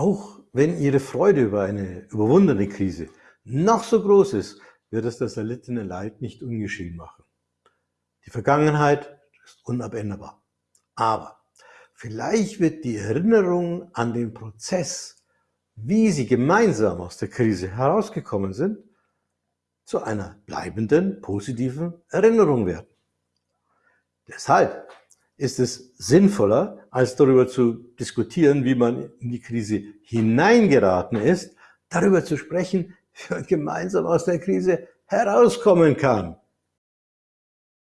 Auch wenn Ihre Freude über eine überwundene Krise noch so groß ist, wird es das erlittene Leid nicht ungeschehen machen. Die Vergangenheit ist unabänderbar. Aber vielleicht wird die Erinnerung an den Prozess, wie Sie gemeinsam aus der Krise herausgekommen sind, zu einer bleibenden, positiven Erinnerung werden. Deshalb ist es sinnvoller, als darüber zu diskutieren, wie man in die Krise hineingeraten ist, darüber zu sprechen, wie man gemeinsam aus der Krise herauskommen kann.